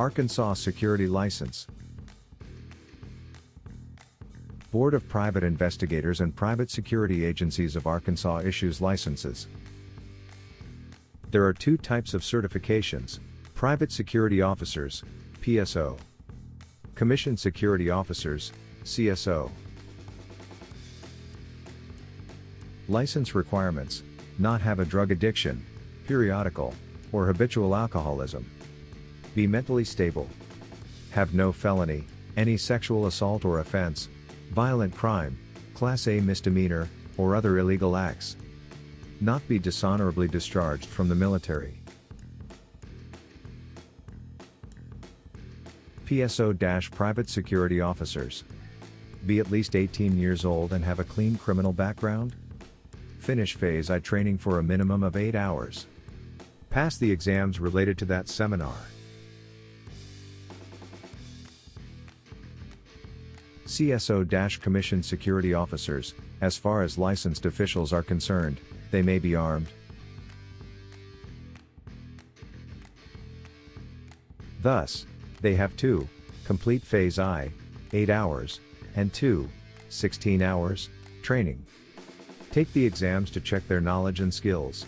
Arkansas Security License. Board of Private Investigators and Private Security Agencies of Arkansas issues licenses. There are two types of certifications Private Security Officers, PSO, Commissioned Security Officers, CSO. License requirements not have a drug addiction, periodical, or habitual alcoholism. Be mentally stable. Have no felony, any sexual assault or offense, violent crime, Class A misdemeanor, or other illegal acts. Not be dishonorably discharged from the military. PSO Private Security Officers. Be at least 18 years old and have a clean criminal background? Finish Phase I training for a minimum of 8 hours. Pass the exams related to that seminar. CSO Commission Security Officers, as far as licensed officials are concerned, they may be armed. Thus, they have 2. Complete Phase I, 8 hours, and 2. 16 hours, training. Take the exams to check their knowledge and skills.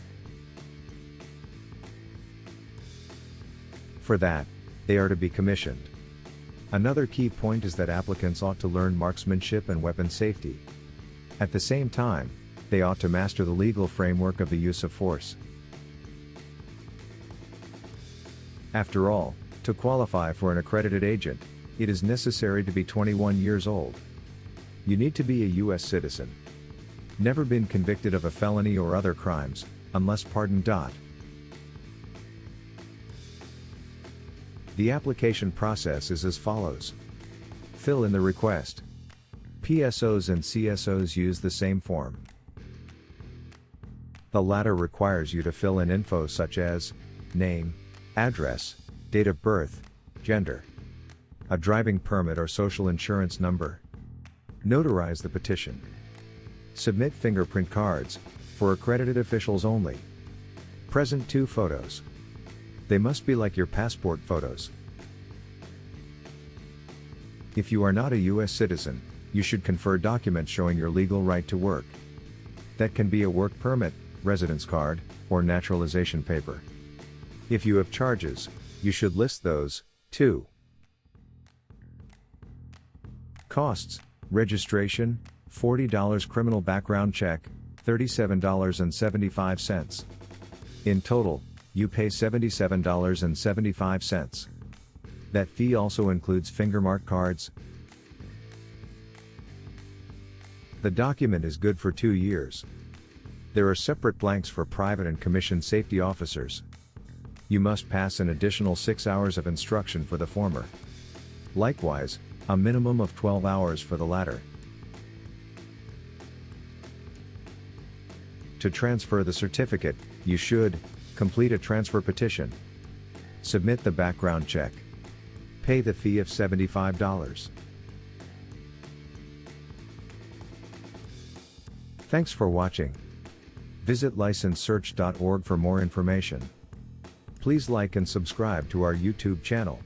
For that, they are to be commissioned. Another key point is that applicants ought to learn marksmanship and weapon safety. At the same time, they ought to master the legal framework of the use of force. After all, to qualify for an accredited agent, it is necessary to be 21 years old. You need to be a U.S. citizen. Never been convicted of a felony or other crimes, unless pardoned. The application process is as follows. Fill in the request. PSOs and CSOs use the same form. The latter requires you to fill in info such as name, address, date of birth, gender, a driving permit or social insurance number. Notarize the petition. Submit fingerprint cards, for accredited officials only. Present two photos. They must be like your passport photos. If you are not a U.S. citizen, you should confer documents showing your legal right to work. That can be a work permit, residence card, or naturalization paper. If you have charges, you should list those, too. Costs Registration $40 criminal background check, $37.75. In total, you pay $77.75. That fee also includes fingermark cards. The document is good for two years. There are separate blanks for private and commissioned safety officers. You must pass an additional 6 hours of instruction for the former. Likewise, a minimum of 12 hours for the latter. To transfer the certificate, you should complete a transfer petition, submit the background check, pay the fee of $75. Thanks for watching. Visit licensesearch.org for more information. Please like and subscribe to our YouTube channel.